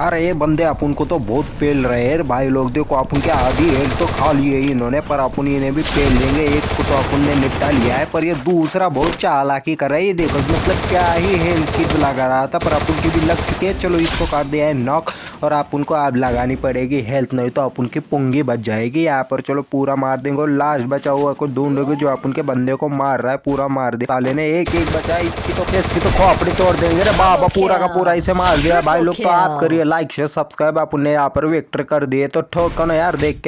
अरे ये बंदे अपन को तो बहुत पेल रहे हैं। भाई लोग, देखो अपन के आधी हेल्थ तो खा लिए इन्होंने, पर अपन इन्हें भी पेल लेंगे एक को तो अपन ने निपटा लिया है, पर ये दूसरा बहुत चालाकी कर रहा है। ये देखो मतलब क्या ही हेल्थ लगा रहा था, पर अपन की भी लग चुकी है। चलो इसको काट दिया है नॉक और आप उनको आग लगानी पड़ेगी हेल्थ नहीं तो आप उनकी पुंगी बच जाएगी यहाँ पर। चलो पूरा मार देंगे और लास्ट बचा हुआ को ढूंढोगे जो आप उनके बंदे को मार रहा है पूरा मार दे। साले ने एक एक बचा इसकी तो इसकी तो खोपड़ी तोड़ देंगे। रे बाबा पूरा का पूरा इसे मार दिया। भाई लोग तो आप करिए लाइक शेयर सब्सक्राइब आप उन्हें यहाँ पर वेक्टर कर दिए तो ठोको ना यार देख के।